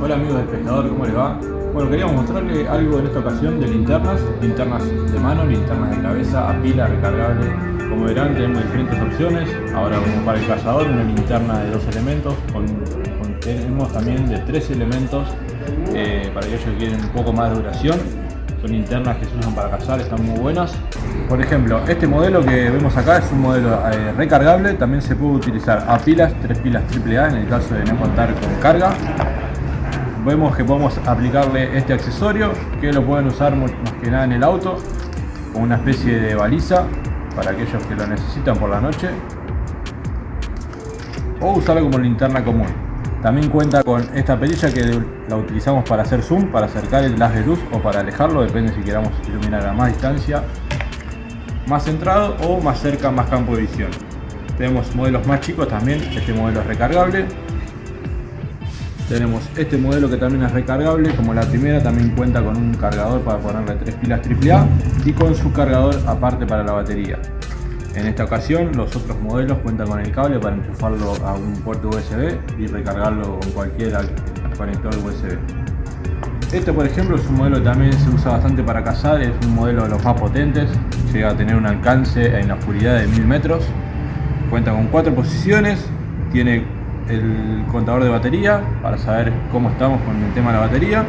Hola amigos del pescador, ¿cómo les va? Bueno, queríamos mostrarles algo en esta ocasión de linternas, linternas de mano, linternas de cabeza, a pila, recargable. Como verán tenemos diferentes opciones, ahora como para el cazador una linterna de dos elementos, con, tenemos también de tres elementos eh, para aquellos que quieren un poco más de duración. Son linternas que se usan para cazar, están muy buenas. Por ejemplo, este modelo que vemos acá es un modelo eh, recargable, también se puede utilizar a pilas, tres pilas AAA en el caso de no contar con carga vemos que podemos aplicarle este accesorio que lo pueden usar más que nada en el auto como una especie de baliza para aquellos que lo necesitan por la noche. O usarlo como linterna común. También cuenta con esta perilla que la utilizamos para hacer zoom, para acercar el haz de luz o para alejarlo, depende si queramos iluminar a más distancia, más centrado o más cerca, más campo de visión. Tenemos modelos más chicos también, este modelo es recargable, tenemos este modelo que también es recargable, como la primera también cuenta con un cargador para ponerle tres pilas AAA y con su cargador aparte para la batería. En esta ocasión los otros modelos cuentan con el cable para enchufarlo a un puerto USB y recargarlo con cualquier conector USB. Este por ejemplo es un modelo que también se usa bastante para cazar, es un modelo de los más potentes, llega a tener un alcance en la oscuridad de 1000 metros, cuenta con cuatro posiciones, tiene el contador de batería para saber cómo estamos con el tema de la batería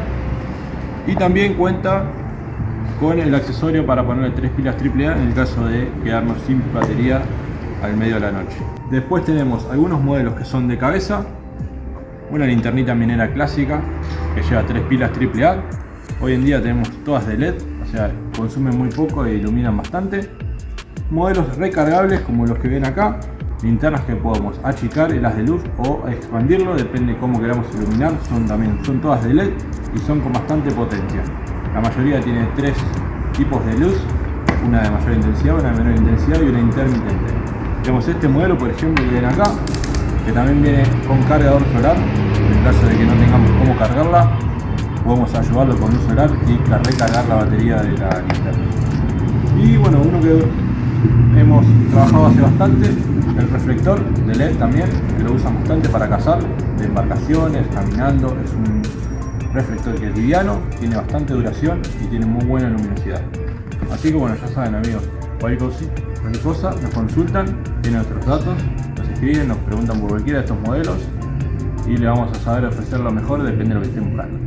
y también cuenta con el accesorio para ponerle tres pilas AAA en el caso de quedarnos sin batería al medio de la noche. Después tenemos algunos modelos que son de cabeza, una linternita minera clásica que lleva tres pilas AAA. Hoy en día tenemos todas de LED, o sea, consumen muy poco e iluminan bastante. Modelos recargables como los que ven acá, linternas que podemos achicar el haz de luz o expandirlo, depende cómo queramos iluminar, son también son todas de LED y son con bastante potencia. La mayoría tiene tres tipos de luz, una de mayor intensidad, una de menor intensidad y una intermitente. Tenemos este modelo, por ejemplo, que viene acá, que también viene con cargador solar, en caso de que no tengamos cómo cargarla, podemos ayudarlo con luz solar y recargar la batería de la linterna. Y bueno, uno que hemos trabajado hace bastante, el reflector de LED también, que lo usan bastante para cazar, de embarcaciones, caminando, es un reflector que es liviano, tiene bastante duración y tiene muy buena luminosidad. Así que bueno, ya saben amigos, cualquier cosa, nos consultan, tienen nuestros datos, nos escriben, nos preguntan por cualquiera de estos modelos y le vamos a saber ofrecer lo mejor, depende de lo que estén buscando.